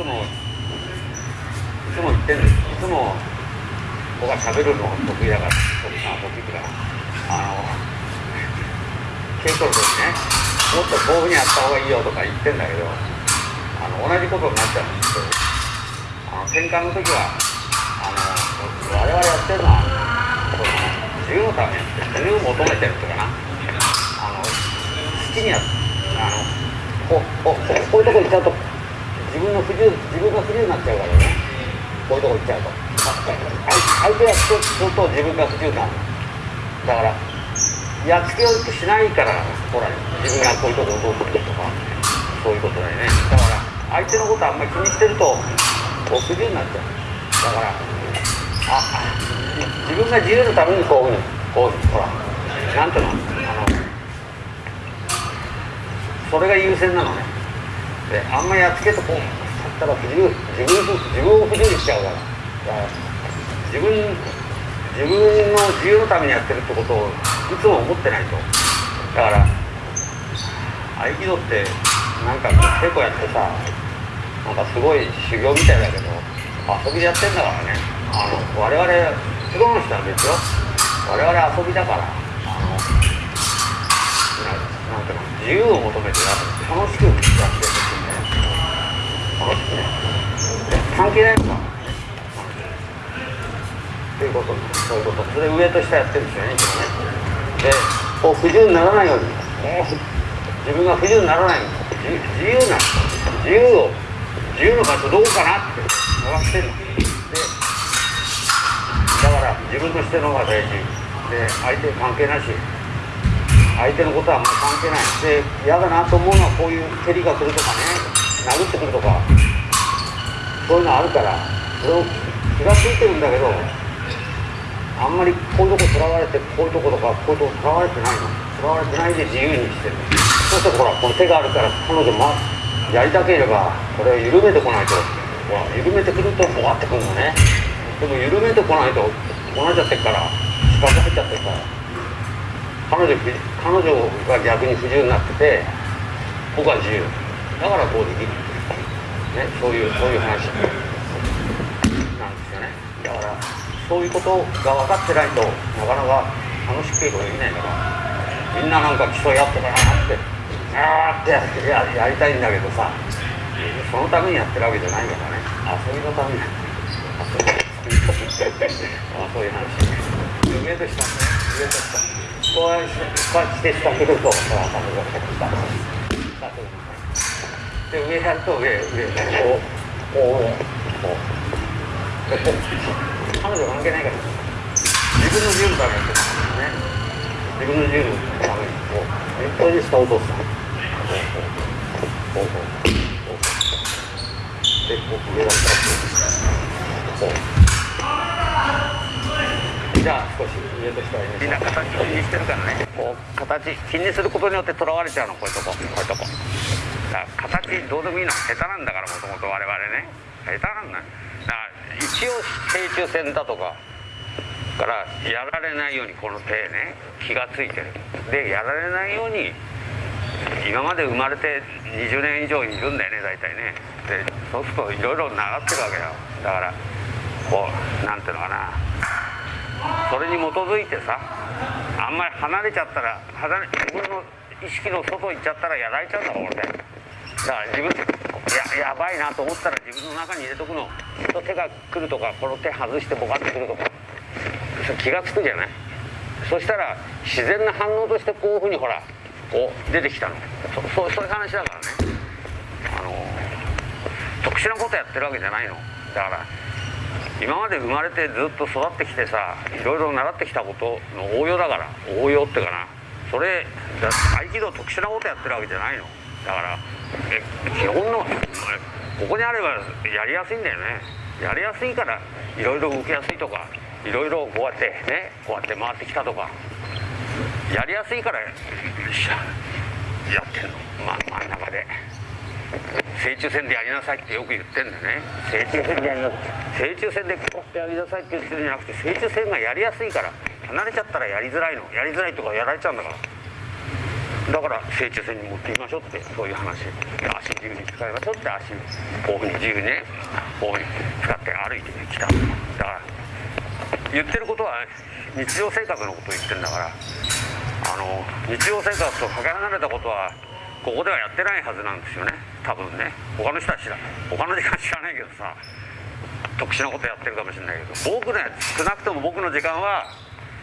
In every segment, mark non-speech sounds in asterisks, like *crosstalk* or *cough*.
つもいつも言ってんですいつも僕は喋るの得意だから得意得意だからあの稽古の時ねもっとこういうふうにやった方がいいよとか言ってんだけどあの同じことになっちゃうんですけどあの転換の時はあの我々やってるのはその自由のためにやって自由を求めてるっていうかな。あの好きにやあのここここういうとこ行っちゃうと自分の不自由自分が不自由になっちゃうからね。こういうとこ行っちゃうと。相手がそうすると自分が不自由になる。だからやっつけようとしないからほら自分がこういうとこをどうするとかそういうことだよね。だから相手のことあんまり気にしてると不自由になっちゃう。だからあ自分が自由のためにこういうふうにこうほらなんていうの？あのそれが優先なのね。であんまやっつけとこうったら自由自分自分を不自由にしちゃうからだから自分自分の自由のためにやってるってことをいつも思ってないと。だから合気道ってなんか稽古やってさなんかすごい修行みたいだけど遊びでやってんだからね。あの我々プロの人は別よ。我々遊びだからあのなんていうの自由を求めて楽しくやって関係ないのかということそういうことそれで上と下やってるんですよねいつもねでこう不自由にな。らな。いように自分が不自由にな。らな。いように自由な。自由を自由の場所どこかな。って探してるのでだから自分としての方が大事で相手関係な。し相手のことはあんまり関係な。いで嫌だな。と思うのはこういう蹴りが来るとかね殴ってくるとかそういうのあるからそれを気が付いてるんだけどあんまりこういうとことらわれてこういうとことかこういうとことらわれてないの。とらわれてないで自由にしてる。そうするとほらこの手があるから彼女もやりたければこれを緩めてこないと。ほら緩めてくるとボワってくるのね。でも緩めてこないとこなっちゃってるから四角入っちゃってるから。彼女彼女が逆に不自由になってて僕は自由。だからこうできるねそういうそういう話なんですよね。だからそういうことが分かってないとなかなか楽しく稽古できないからみんななんか競い合ってたなってあーってやってややりたいんだけどさそのためにやってるわけじゃないからね遊びのために遊びあそういう話。上と下ね。上と下こうして下来るとほら彼女が下下で上やると上上こうこう上こうでこう彼女関係ないから自分の自由のためにね自分の自由のためにこうこれで下落とすこうこうこうこうこうでこう上がったらこうこうじゃあ少し上と下にみんな形気にしてるからねこう形気にすることによってとらわれちゃうのこういうとここういうとこだから形どうでもいいのは下手なんだからもともと我々ね。下手なんだだから一応正中線だとかからやられないようにこの手ね気がついてる。でやられないように今まで生まれて20年以上いるんだよね大体ね。でそうするといろいろ習ってるわけよ。だからこうなんていうのかな。それに基づいてさあんまり離れちゃったら離れ自分の意識の外行っちゃったらやられちゃうんだろ俺。だから自分ややばいなと思ったら自分の中に入れとくの。と手が来るとかこの手外してボカってくるとか。そ気が付くじゃない？そしたら自然な反応としてこういうふうにほらこう出てきたの。そそそういう話だからね。あの特殊なことやってるわけじゃないの。だから今まで生まれてずっと育ってきてさいろいろ習ってきたことの応用だから応用ってかな。それ合気道特殊なことやってるわけじゃないの。だからえ基本のここにあればやりやすいんだよね。やりやすいからいろいろ動きやすいとかいろいろこうやってねこうやって回ってきたとか。やりやすいからやってんの、ま、真ん中で。正中線でやりなさいってよく言ってんだよね。正中線でやりなさい。正中線でこうやってやりなさいって言ってるんじゃなくて正中線がやりやすいから離れちゃったらやりづらいの。やりづらいとかやられちゃうんだからだから成虫線に持っていきましょうってそういう話足自由に使いましょうって足こういうふうに自由にねこういうふうに使って歩いてきた。だから言ってることは日常生活のことを言ってるんだからあの日常生活とかけ離れたことはここではやってないはずなんですよね。多分ね。他の人は知ら他の時間知らないけどさ特殊なことやってるかもしれないけど僕ね少なくとも僕の時間は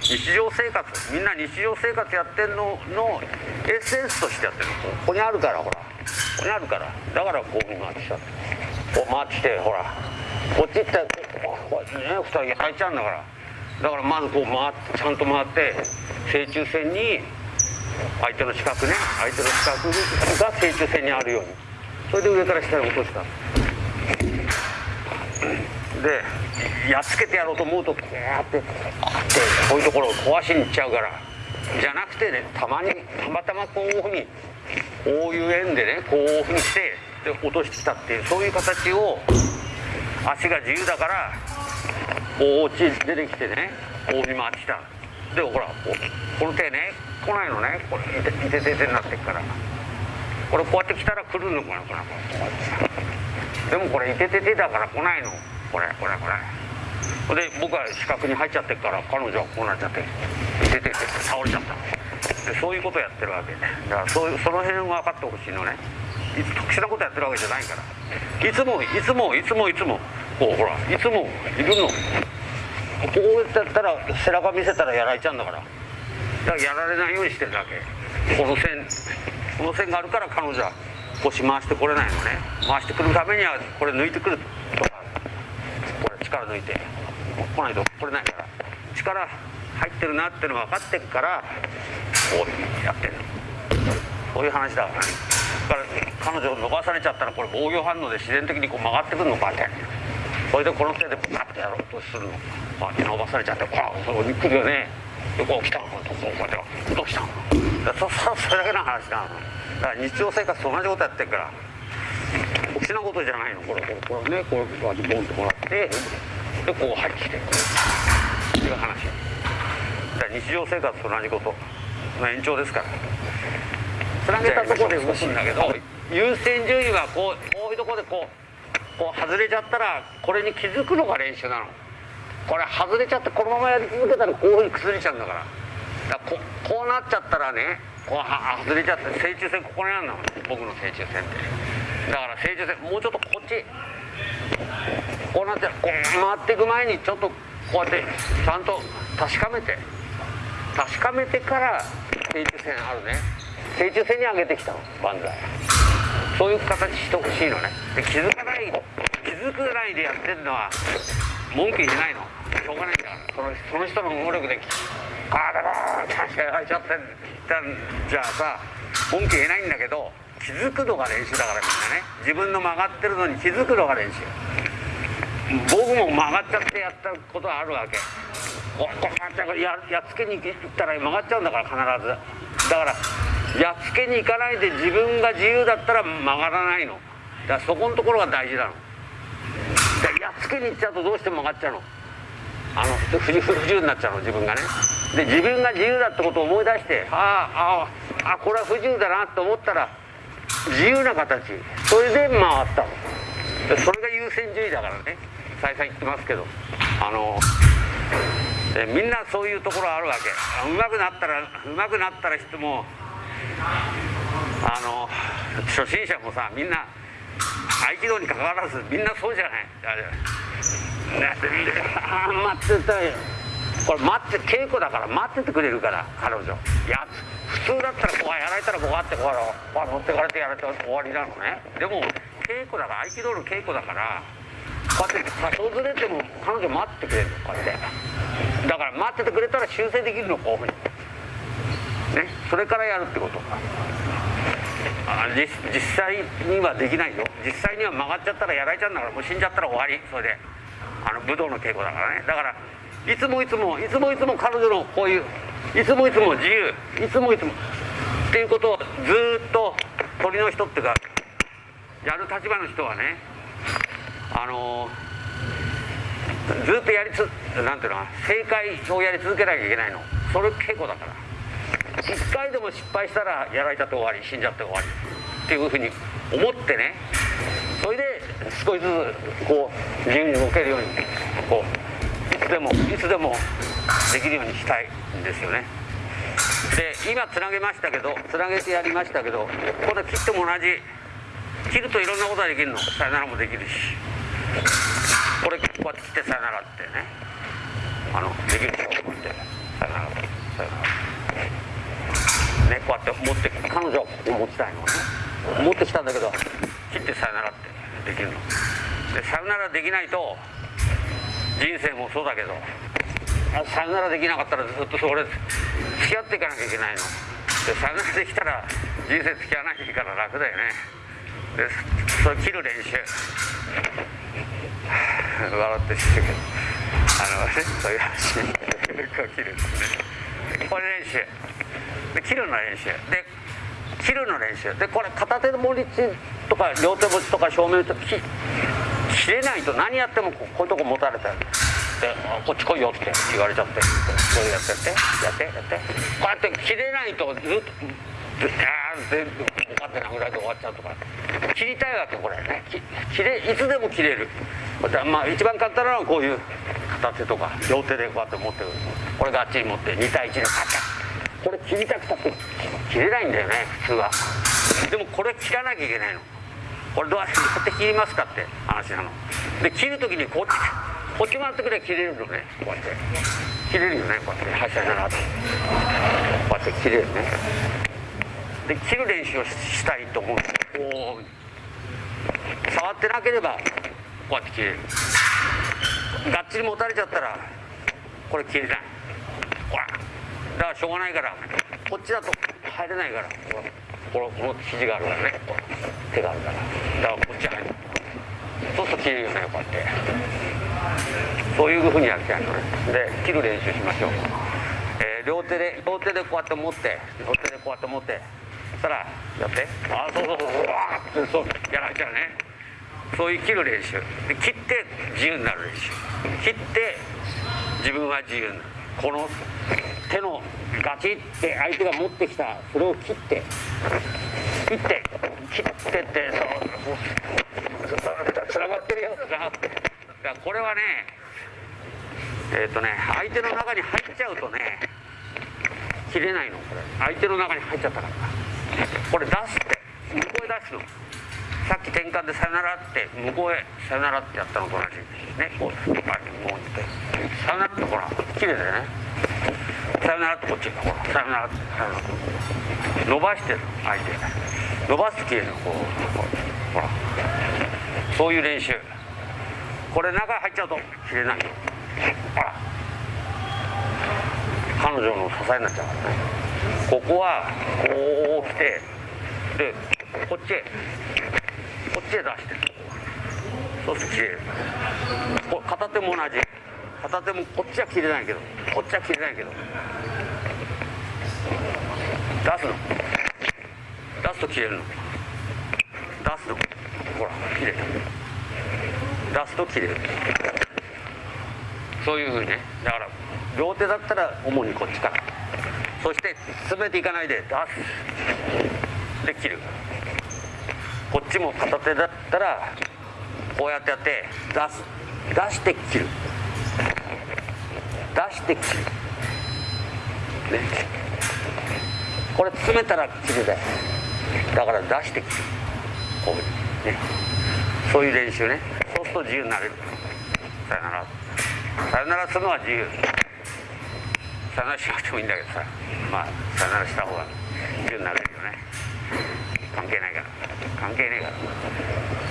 日常生活みんな日常生活やってんののエッセンスとしてやってるここにあるからほら。ここにあるから。だからこういうふうに回ってきた。こう回ってきてほら。こっち行ったらこうね2人入っちゃうんだから。だからまずこう回ってちゃんと回って正中線に相手の四角ね相手の四角が正中線にあるように。それで上から下に落とした。でやっつけてやろうと思うとこうやってこういうところを壊しに行っちゃうから。じゃなくてねたまにたまたまこういうふうにこういう円でねこういうふうにしてで落としてきたっていうそういう形を足が自由だからこう落ち出てきてねこうに回ってきた。でほらここの手ね来ないのね。これいててててになってっから。これこうやって来たら来るのかなこれ。でもこれいてててだから来ないの。これこれこれ。で僕は四角に入っちゃってるから彼女はこうなっちゃっていてって倒れちゃった。でそういうことやってるわけだからそういうその辺が分かってほしいのね。いつ特殊なことやってるわけじゃないから。いつもいつもいつもいつもこうほらいつもいるの。こうやったら背中見せたらやられちゃうんだから。だからやられないようにしてるだけ。この線この線があるから彼女は腰回してこれないのね。回してくるためにはこれ抜いてくる力抜いて来ないとこれないから力入ってるなっての分かってるからこういうにやってるそういう話だからねだから彼女伸ばされちゃったらこれ防御反応で自然的にこう曲がってくるのかってそれでこの手でパッとやろうとするの。こうやって伸ばされちゃってこうこう来るよね。でこう来たのこうこうやってどうしたの？そそそれだけの話なの。だから日常生活と同じことやってるから。特殊なことじゃないの？これこれこれねこうこうやってボンともらってでこう入ってきて。っていう話。だから日常生活と同じこと。の延長ですから。つなげたところで動くんだけど優先順位はこうこういうところでこうこう外れちゃったらこれに気づくのが練習なの。これ外れちゃってこのままやり続けたらこういうふうに崩れちゃうんだから。だここうなっちゃったらねこうは外れちゃって正中線ここにあるの。僕の正中線ってだから正中線もうちょっとこっちこうなってこう回っていく前にちょっとこうやってちゃんと確かめて確かめてから正中線あるね。正中線に上げてきたの万歳そういう形してほしいのね。で気づかない気づかないでやってるのは文句言えないの。しょうがないんだから。そのその人の能力で「ああだろ確かに入っちゃってんじゃあさ文句言えないんだけど気づくのが練習だからみんなね。自分の曲がってるのに気づくのが練習。僕も曲がっちゃってやったことはあるわけ。こうやってやっつけに行ったら曲がっちゃうんだから必ず。だからやっつけに行かないで自分が自由だったら曲がらないの。だからそこのところが大事なの。でやっつけに行っちゃうとどうしても曲がっちゃうの。あの不自不自由になっちゃうの自分がね。で自分が自由だってことを思い出してああああこれは不自由だなと思ったら自由な形。それで回ったそれが優先順位だからね。再三言ってますけど。あのでみんなそういうところあるわけ。うまくなったらうまくなったら人もあの初心者もさみんな合気道にかかわらずみんなそうじゃない。あれあ待ってたよ。これ待って稽古だから待っててくれるから彼女。やつ普通だったらこうやられたらこうやってこうこう乗ってかれてやられて終わりなのね。でも稽古だから合気道の稽古だからこうやって多少ずれても彼女待っててくれるのこうやって。だから待っててくれたら修正できるのこういうふうに。ね。それからやるってこと。あ実実際にはできないよ。実際には曲がっちゃったらやられちゃうんだからもう死んじゃったら終わり。それで。あの武道の稽古だからね。だからいつもいつもいつもいつも彼女のこういういつもいつも自由。いつもいつも。っていうことをずっと鳥の人っていうかやる立場の人はねあのずっとやりつなんていうの正解をやり続けなきゃいけないの。それ稽古だから。1回でも失敗したらやられちゃって終わり死んじゃって終わり。っていうふうに思ってね。それで少しずつこう自由に動けるようにこういつでもいつでもできるようにしたい。ですよね。で今つなげましたけどつなげてやりましたけどこれ切っても同じ。切るといろんなことができるの。さよならもできるし。これこうやって切ってさよならってね。あのできるでしょこうやってさよならさよなら。ねこうやって持って彼女を持ちたいのね。持ってきたんだけど切ってさよならってできるの。でさよならできないと人生もそうだけどさよならできなかったらずっとそれ付き合っていかなきゃいけないの。でさよならできたら人生付き合わないから楽だよね。でそれ切る練習。笑ってしてるけど。あのねそういう話。こう切るんですねこれ練習。で切るの練習。で切るの練習。でこれ片手の盛り地とか両手持ちとか正面と切切れないと何やってもここういうとこ持たれてるであこっち来いよって言われちゃってこれやってやってやってやって。こうやって切れないとずっとあー全部分かってなぐらいで終わっちゃうとか切りたいわけこれね。切れいつでも切れる。まあ一番簡単なのはこういう片手とか両手でこうやって持ってる。これがあっちに持って2対1のカチャこれ切りたくたって切れないんだよね普通は。でもこれ切らなきゃいけないの。これどうやって切りますかって話なの。で切る時にこっちこっち回ってくれば切れるのね。こうやって。切れるよねこうやって。発射ならって。こうやって切れるね。で切る練習をしたいと思う。こう触ってなければこうやって切れる。がっちり持たれちゃったらこれ切れない。ほら。だからしょうがないからこっちだと入れないから。ほらこのこの肘があるからね。手があるから。だからこっち入る。そうすると切れるよねこうやって。そういうふうにやりたいので切る練習しましょう、えー両手で両手でこうやって持って両手でこうやって持って。そしたらやって。あそうそうそうそうわーってそうやられちゃうね。そういう切る練習。で切って自由になる練習。切って自分は自由になる。この手のガチって相手が持ってきたそれを切って。切って切ってってそうつながってるよつながってだこれはねえっ、とね相手の中に入っちゃうとね切れないのこれ。相手の中に入っちゃったから。これ出すって向こうへ出すの。さっき転換でさよならって向こうへさよならってやったのと同じ。ねこうはいこうって。さよならってほら綺麗だよね。さよならってこっちほらさよならってさよならって。伸ばしてる相手伸ばすと切れるのこうほら。そういう練習。これ中入っちゃうと切れないよ。ほら。彼女の支えになっちゃうからね。ここはこう来てでこっちへ。こっちへ出して。そうすると切れる。これ片手も同じ。片手もこっちは切れないけど。こっちは切れないけど。出すの。出すと切れるの。出すのほら切れた。出すと切れるそういうふうにねだから両手だったら主にこっちからそして詰めていかないで出すで切る。こっちも片手だったらこうやってやって出す出して切る。出して切る。ねこれ詰めたら切るだよだから出して切る。こういうね。そういう練習ね。と自由になれる。さよなら。さよならするのは自由。さよならしなくてもいいんだけどさ。まあさよならした方が自由になれるよね。関係ないから。関係ねえから。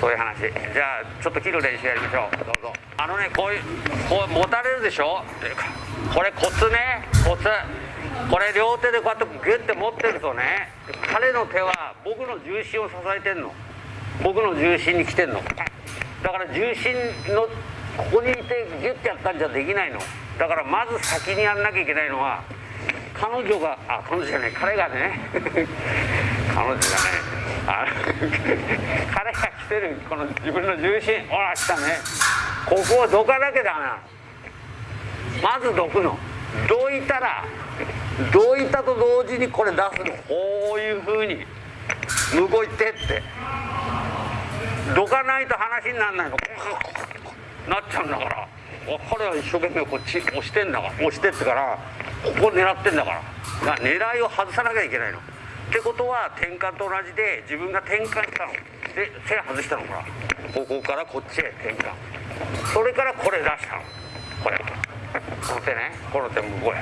そういう話。じゃあちょっと切る練習やりましょう。どうぞ。あのねこういうこう持たれるでしょ？これコツね。コツ。これ両手でこうやってギュッて持ってるとね彼の手は僕の重心を支えてんの。僕の重心に来てんの。だから重心のここにいてギュッてやったんじゃできないの。だからまず先にやんなきゃいけないのは彼女があ彼女じゃない彼がね。彼女じゃない *laughs* あ *laughs* 彼が来てるこの自分の重心。ほら来たね。ここをどかなきゃダメな。のまずどくの。どいたらどいたと同時にこれ出すの。こういうふうに向こう行ってって。どかないと話にならないの。なっちゃうんだから。彼は一生懸命こっち押してんだから。押してってからここ狙ってんだから。狙いを外さなきゃいけないの。ってことは転換と同じで自分が転換したの。で背外したのかここからこっちへ転換。それからこれ出したの。これ。この手ね。この手向こうへ。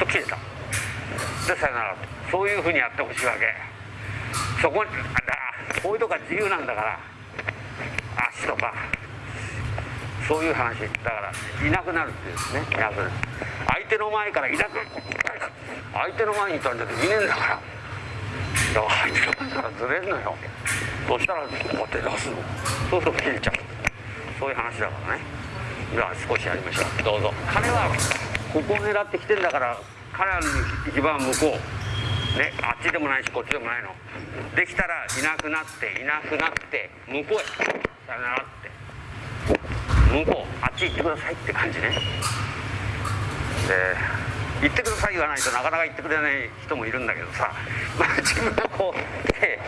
と切れた。でさよならそういうふうにやってほしいわけ。そこにだこういうとこは自由なんだから。足とか。そういう話。だからいなくなるっていうですね。いなくなる。相手の前からいなく。相手の前にいたんじゃいねえんだから。だから相手の前からずれんのよ。そしたらこうやって出すの。そうすると切れちゃう。そういう話だからね。じゃあ少しやりましょう。どうぞ。彼はここを狙ってきてんだから彼らの一番向こう。ねあっちでもないしこっちでもないの。できたらいなくなっていなくなって向こうへ。さよならって。向こうあっち行ってくださいって感じね。で行ってください言わないとなかなか行ってくれない人もいるんだけどさ、*laughs* まあ、自分がこう手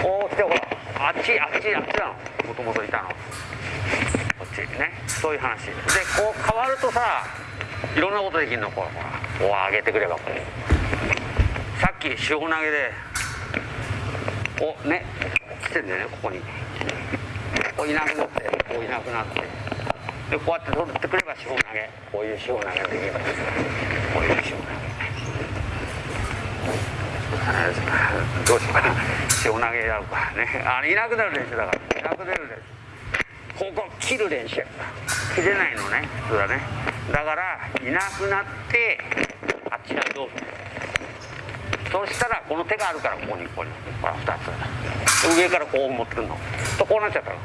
こうしてほらあっちあっちあっちなの。もともといたの。こっちね。そういう話。でこう変わるとさいろんなことできるの。こうほらこう上げてくればこう。さっき塩投げでこうね来てんだよねここに。こういなくなってこういなくなってでこうやって取ってくれば塩投げ。こういう塩投げできればこういう塩投げ。どうしようかな。塩投げやるかね。あいなくなる練習だからいなくなる練習ここ切る練習切れないのね。普通はね。だからいなくなってあっちがどうそしたらこの手があるからここにここにほら2つ。上からこう持ってくるの。とこうなっちゃったの。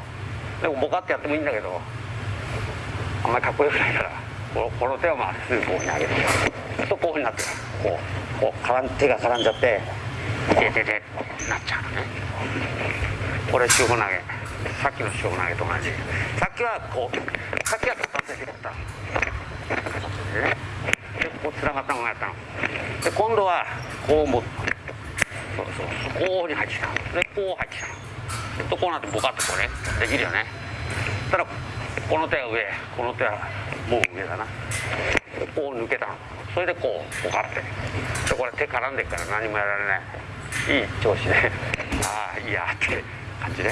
でもボカってやってもいいんだけどあんまりかっこよくないからこの手をまっすぐこうに上げてとこういうふうになってこうこう絡ん手が絡んじゃって「ててて」なっちゃうのね。これ塩投げ。さっきの塩投げと同じ。さっきはこうさっきは片手でやった。でね。でこうつながったままやったの。で今度はこう持ってそうそうこうに入ってきたでこう入ってきたとこうなってボカッとこうねできるよね。たらこの手は上この手はもう上だな。こう抜けたの。それでこうこうかって。でこれ手絡んでっから何もやられない。いい調子で。*laughs* ああいいやって感じで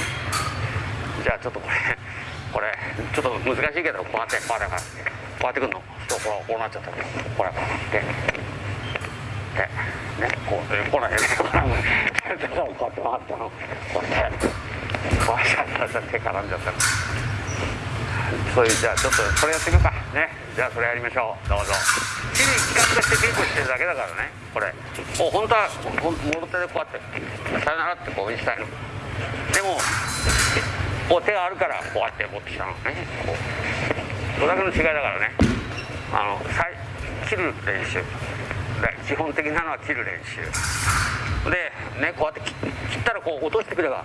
じゃあちょっとこれこれちょっと難しいけどこうやってこうやってこうやってくんの。そうこうこうなっちゃった。これこうやって。でねこうこうなんやねこうやって回ったのこうやってこうやって手絡んじゃったのそういうじゃあちょっとそれやってみようか。ね。じゃあそれやりましょう。どうぞ。日々企画として稽古してるだけだからね。これ。もう本当はもろ手でこうやって「さよなら」ってこうしたいのでもこう手があるからこうやって持ってきたのね。こう。それだけの違いだからね。あの切る練習基本的なのは切る練習。でねこうやって切ったらこう落としてくれば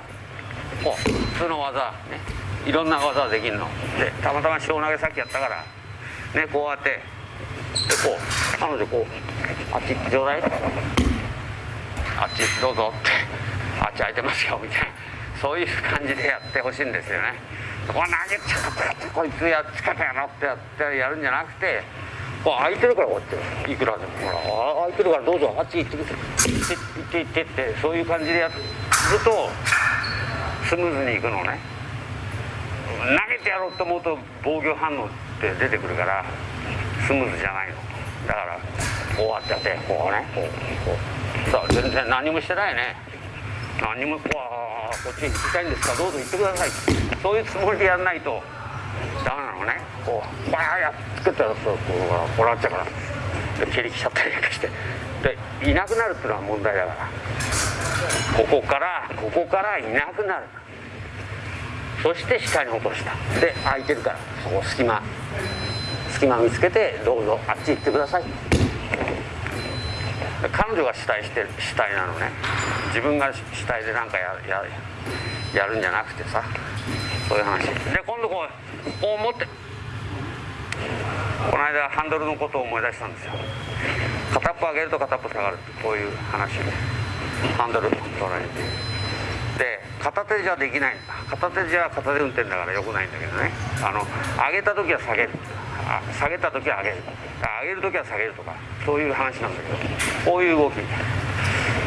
こう普通の技ねいろんな技できるの。でたまたま塩投げさっきやったからねこうやってでこう彼女こうあっち行ってちょうだいあっちどうぞってあっち空いてますよみたいな。そういう感じでやってほしいんですよねこう投げちゃってこいつやっつけたやろってやってやるんじゃなくて空いてるからこうやっていくらでもほら空いてるからどうぞあっち行って行って行って行ってってそういう感じでやるとスムーズにいくのね。投げてやろうと思うと防御反応って出てくるからスムーズじゃないの。だからこうやってやってこうねこうこう。さあ全然何もしてないね。何もこうこっちに行きたいんですか？どうぞ行ってください。そういうつもりでやらないとダメなのね。こうバーやっつけたらそこうこうなっちゃうから蹴りきちゃったりなんかしてでいなくなるっていうのは問題だからここからここからいなくなるそして下に落としたで空いてるからそこ隙間隙間見つけてどうぞあっち行ってください彼女が主体してる主体なのね。自分が主体で何かやややるんじゃなくてさそういう話。で今度こうこう持ってこの間ハンドルのことを思い出したんですよ。片っぽ上げると片っぽ下がるこういう話で。ハンドル捉えて。で片手じゃできない片手じゃ片手運転だからよくないんだけどね。あの上げた時は下げる。下げた時は上げる。上げる時は下げるとかそういう話なんだけど。こういう動き。こ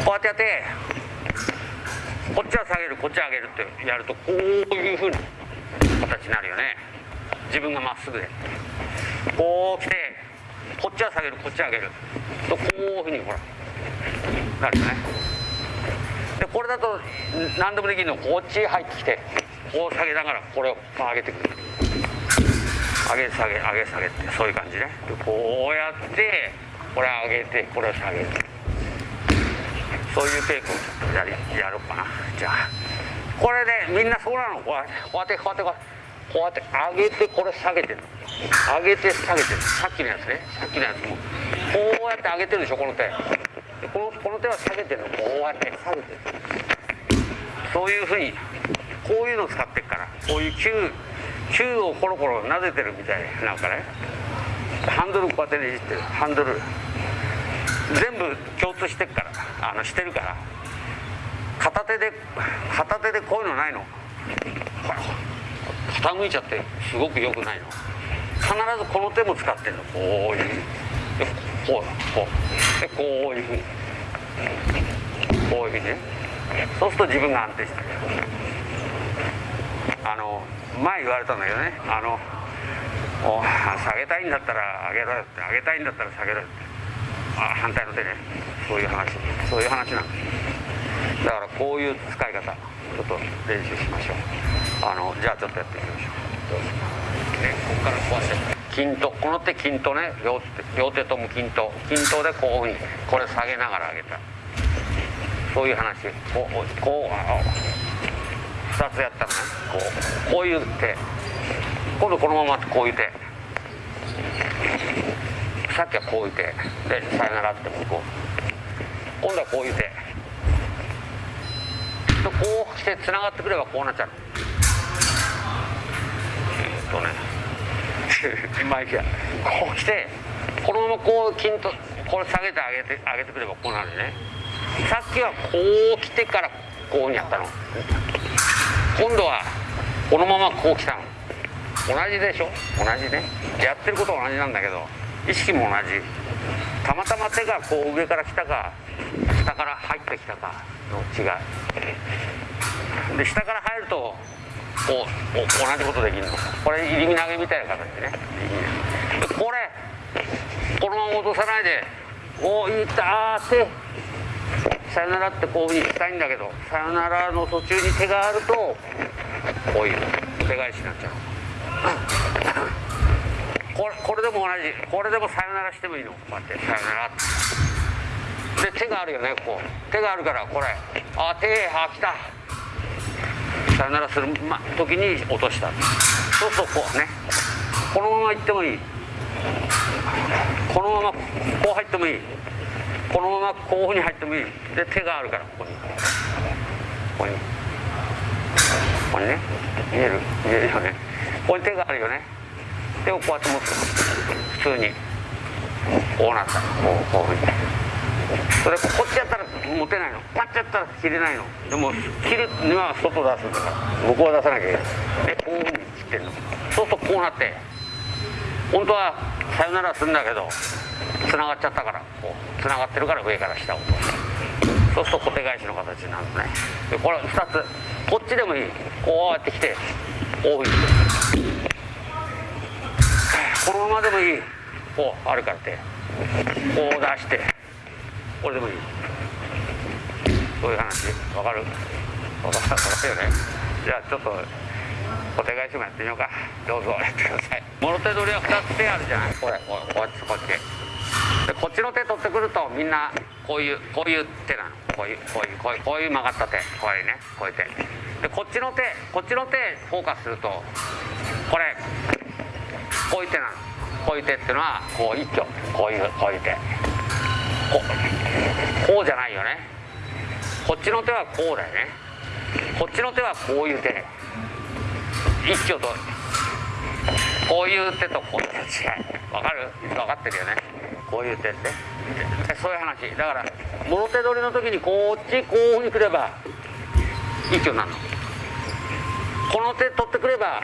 うやってやってこっちは下げるこっちは上げるってやるとこういうふうな形になるよね。自分がまっすぐで。こう来てこっちは下げるこっちは上げる。とこういうふうにほらなるよね。でこれだと何でもできるの。こっち入ってきてこう下げながらこれを上げてくる。上げ下げ上げ下げってそういう感じね。でこうやってこれ上げてこれを下げる。そういうテイクをちょっとやりやろうかな。じゃあ。これでみんなそうなの。こうやってこうやってこうやってこうやって。こうやって上げてこれ下げてるの。上げて下げてるさっきのやつね。さっきのやつも。こうやって上げてるでしょこの手。このこの手は下げてるの。こうやって下げてるそういうふうにこういうのを使ってっから。こういう球球をコロコロ撫でてるみたいなんかね。ハンドルこうやってねじってる。ハンドル。全部共通してっから。あのしてるから。片手で片手でこういうのないの。ほら傾いちゃってすごく良くないの。必ずこの手も使ってんの。こういうふうこうこう。でこういうふうに。こういうふうにね。そうすると自分が安定してる。あの前言われたんだけどね。あの下げたいんだったら上げろよって。上げたいんだったら下げろよって。あ反対の手ね。そういう話。そういう話なんですだからこういう使い方ちょっと練習しましょう。あのじゃあちょっとやってみましょう。どうぞねここからこうやって均等この手均等ね両手両手とも均等均等でこういうふうにこれ下げながら上げた。そういう話こうこう2つやったのね。こうこういう手。今度このままこういう手。さっきはこういう手。でさよならって向こう今度はこういう手。とこうしてつながってくればこうなっちゃう。とね。*laughs* まあいいや。こうしてこのままこう均等これ下げてあげてあげてくればこうなるね。さっきはこう来てからこうにやったの。今度はこのままこう来たの。同じでしょ？同じね。やってることは同じなんだけど意識も同じ。たまたま手がこう上から来たか下から入ってきたかの違い。で下から入るとこう同じことできるの。これ入り身投げみたいな形ね。でこれこのまま落とさないでおいったーってさよならってこういうふうにしたいんだけどさよならの途中に手があるとこういう手返しになっちゃう。これこれでも同じ。これでもさよならしてもいいの。こうやってさよならって。で手があるよねこう。手があるからこれ。あ手あ来た。さよならする、時に落とした。そうするとこうね。このまま行ってもいい。このままこう入ってもいい。このままこういうふうに入ってもいい。で手があるからここに。ここに。ここにね。見える？見えるよね。ここに手があるよね。手をこうやって持つ。普通に。こうなった。こうこういうふうに。それこっちやったら持てないの。パッチやったら切れないの。でも切るには外出すんだか。ら向こうは出さなきゃいけない。でこういうふうに切ってんの。そうするとこうなって。本当はさよならするんだけどつながっちゃったからこうつながってるから上から下をそうすると小手返しの形になるのね。でこれ2つ。こっちでもいい。こうやってきてこういうふうに。このままでもいい。こうあるからって。こう出して。これでもいい。そういう話わかる？わかるよね。じゃあちょっとお手返しもやってみようか。どうぞ。やってくださいもろ手取りは2つ手あるじゃないこれこうこっちこっちでこっちの手取ってくるとみんなこういうこういう手なの。こういうこういうこういうこういう曲がった手。こういうねこういう手。でこっちの手こっちの手フォーカスするとこれこういう手なの。こういう手っていうのはこう一挙。こういうこういう手。こうじゃないよねこっちの手はこうだよね。こっちの手はこういう手ね。一挙とこういう手とこういう手違いわかる？分かってるよね。こういう点ででそういう話。だからもろ手取りの時にこっちこういうふうにくれば一挙になるの。この手取ってくれば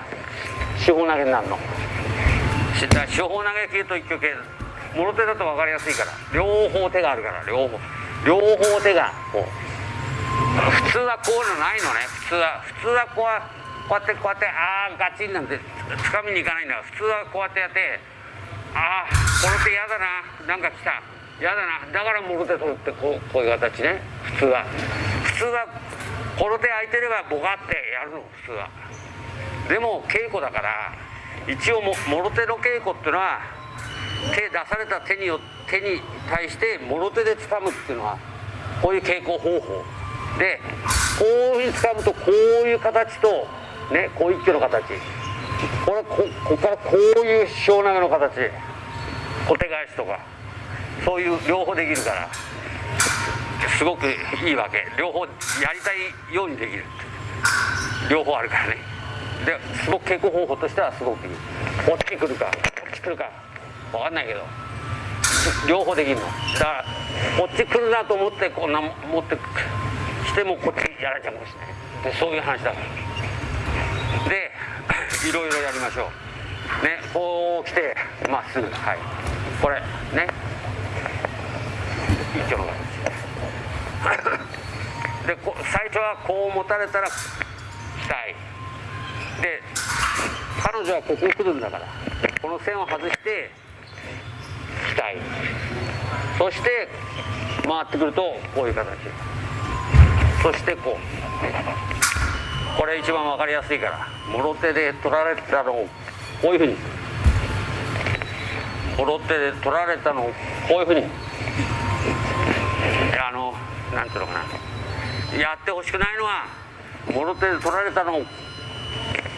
四方投げになるの。だから四方投げ系と一挙系もろ手だと分かりやすいから両方手があるから両方。両方手がこう普通はこういうのないのね。普通は普通はこうこうやってこうやってああガチンなんてつかみにいかないんだ普通はこうやってやってああこの手嫌だな。なんか来た。嫌だな。だからもろ手取ってこうこういう形ね。普通は。普通はこの手空いてればボカってやるの。普通は。でも稽古だから一応ももろ手の稽古っていうのは手出された手によ手に対してもろ手で掴むっていうのはこういう稽古方法。でこういうふうに掴むとこういう形とねこう一挙の形。これこここからこういう小投げの形。小手返しとか。そういう両方できるから。すごくいいわけ。両方やりたいようにできる両方あるからね。ですごく稽古方法としてはすごくいい。こっち来るかこっち来るか。分かんないけど。両方できるの。だからこっち来るなと思ってこんな持ってくしてもこっちやられちゃうかもしれないでそういう話だからで *laughs* いろいろやりましょう。ねこう来てまっすぐ。はい。これね。一挙の形でこ最初はこう持たれたら期待で彼女はここ来るんだから。この線を外して期待そして回ってくるとこういう形。そしてこうこれ一番分かりやすいからもろ手で取られたのをこういうふうにもろ手で取られたのをこういうふうにあのなんていうのかなやってほしくないのはもろ手で取られたのをこ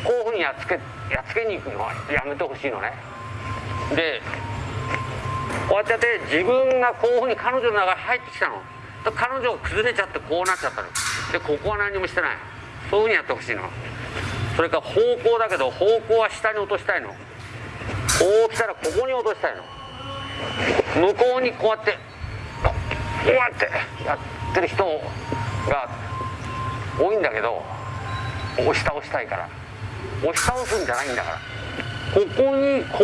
ういうふうにやっつけやっつけに行くのはやめてほしいのね。でこうやってやって自分がこういうふうに彼女の中に入ってきたの。と彼女が崩れちゃってこうなっちゃったの。でここは何もしてない。そういうふうにやってほしいの。それから方向だけど方向は下に落としたいの。こう来たらここに落としたいの。向こうにこうやってこうやってやってる人が多いんだけど押し倒したいから。押し倒すんじゃないんだから。ここにこう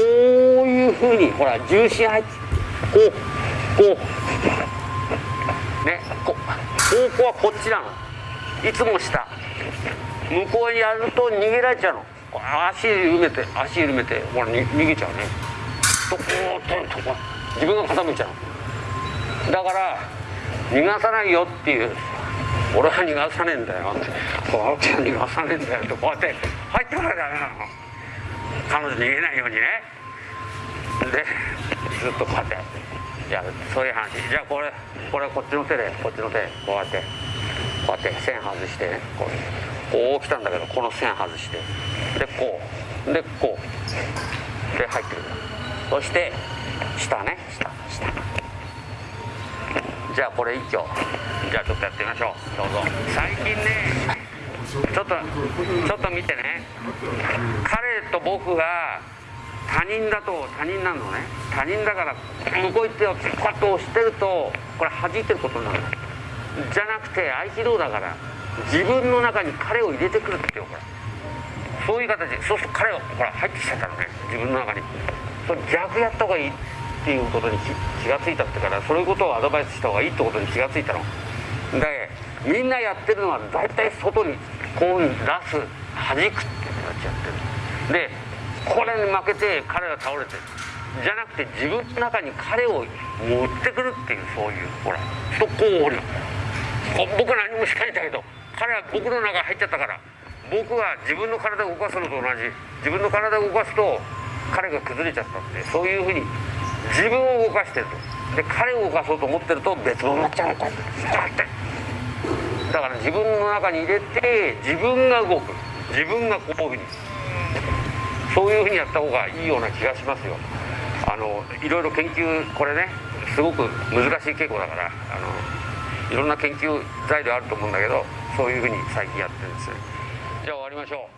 いうふうにほら重心配置こうこう。ねこ方向はこっちなの。いつも下。向こうにやると逃げられちゃうの。足緩めて足緩めてほら逃げちゃうね。とこうととこ自分が傾いちゃうだから逃がさないよっていう。俺は逃がさねえんだよ。ってこう青木逃がさねえんだよってこうやって入ってからダメなの。彼女逃げないようにね。でずっとこうやって。やるそういう話。じゃあこれこれこっちの手でこっちの手こうやってこうやって線外してね。こうこう来たんだけどこの線外して。でこうでこう。で入ってくる。そして下ね。下下。じゃあこれ一挙。じゃあちょっとやってみましょう。どうぞ。最近ねちょっとちょっと見てね。彼と僕が他人だと他人なのね。他人だから向こう行ってよこうやって押してるとこれ弾いてることになるじゃなくて合気道だから自分の中に彼を入れてくるってよほらそういう形。でそうすると彼をほら入ってきちゃったのね。自分の中に。それ逆やった方がいいっていうことに気がついたってからそういうことをアドバイスした方がいいってことに気がついたの。でみんなやってるのは大体外にこういう出す弾くって形やってる。でこれに負けて彼が倒れてる。じゃなくて自分の中に彼を持ってくるっていうそういうほらとこう降りる僕は何もしないんだけど彼は僕の中入っちゃったから。僕は自分の体を動かすのと同じ。自分の体を動かすと彼が崩れちゃったって。そういうふうに自分を動かしてると。で彼を動かそうと思ってると別物になっちゃうのこうやって。だから自分の中に入れて自分が動く。自分がこういうふうにそういうふうにやった方がいいような気がしますよ。あのいろいろ研究これねすごく難しい稽古だからあのいろんな研究材料あると思うんだけどそういうふうに最近やってるんです。じゃあ終わりましょう。